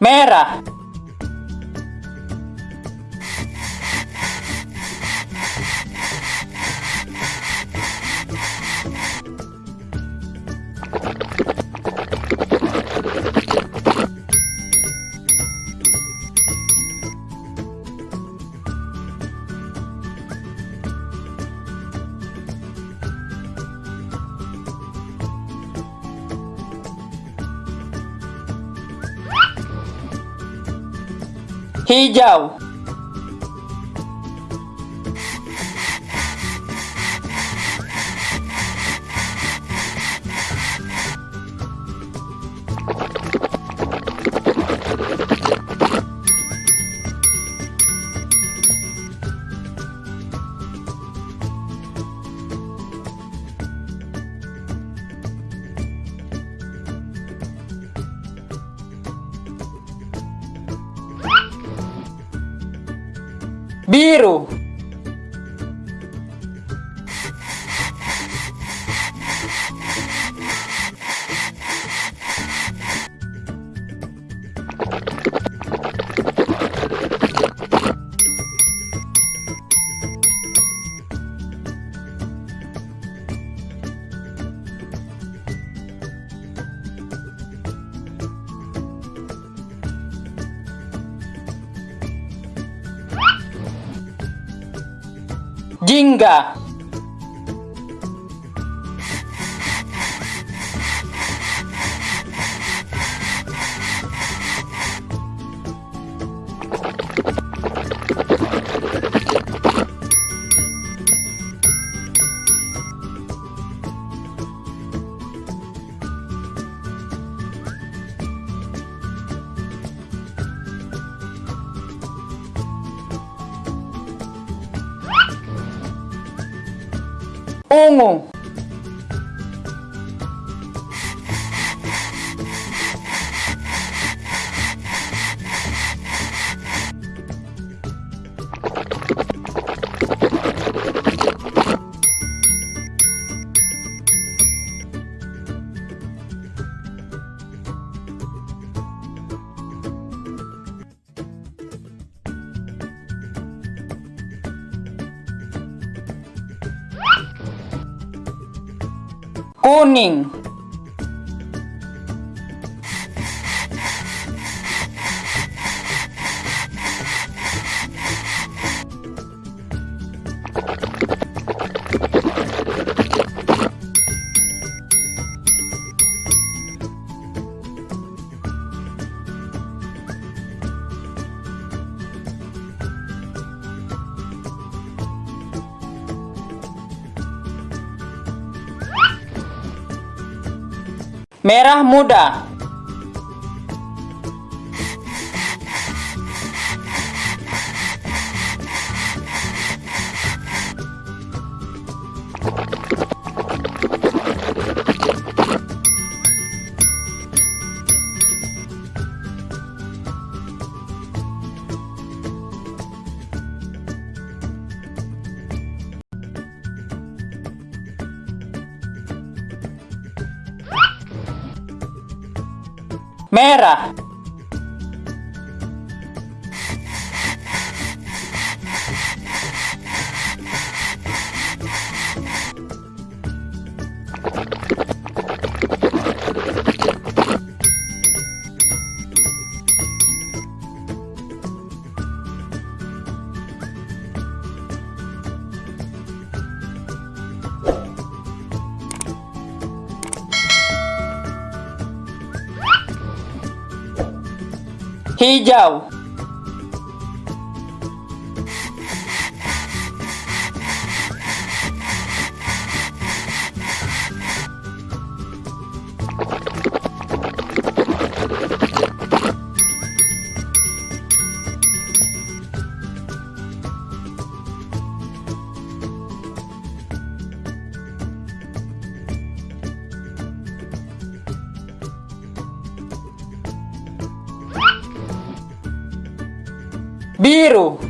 merah. Hijau. Biru. Jingga. Ungu. Honing Merah muda. Merah. Hijau. Biru.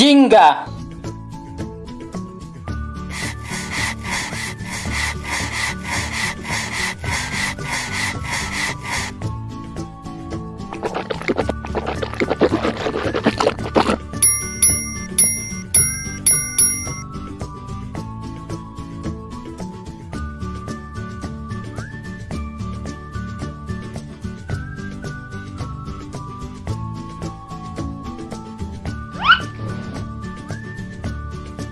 Jingga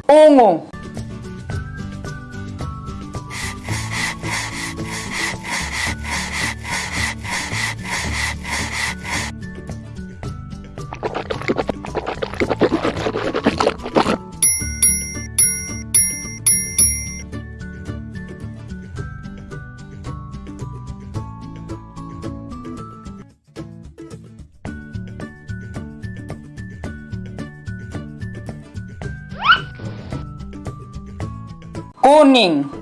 ungu cooning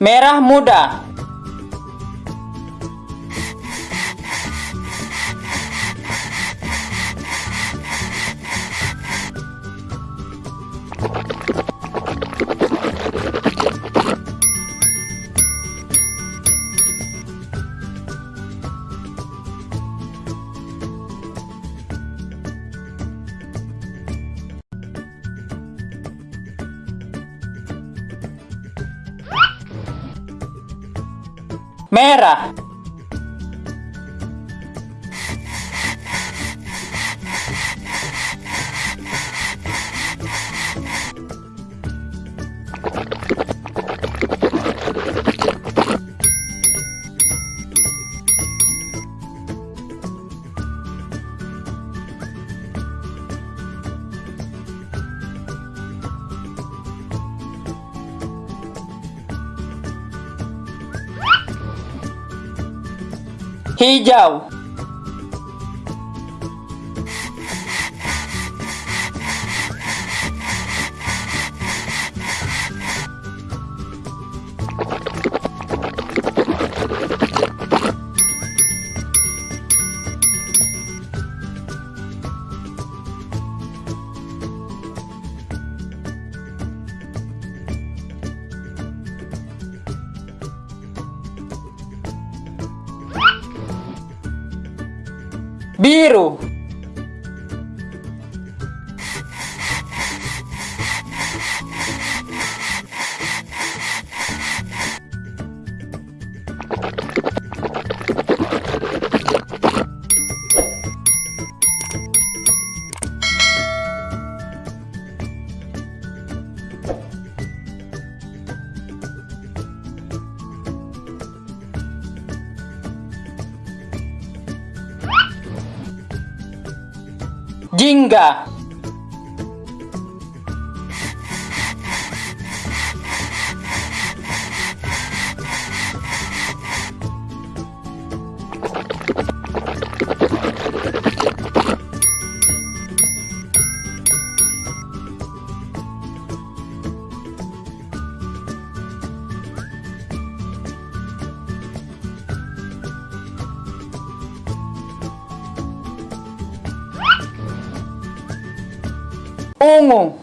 merah muda merah hijau biru ungu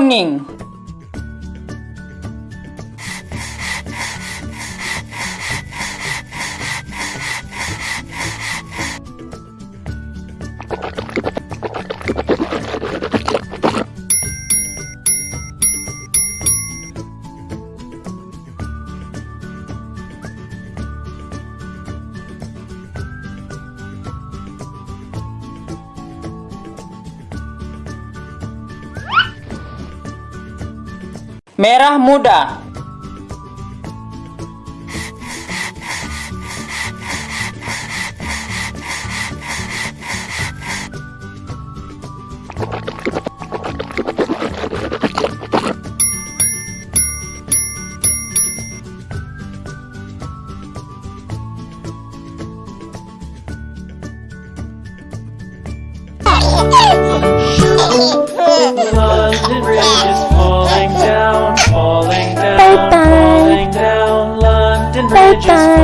morning. Merah muda. and religious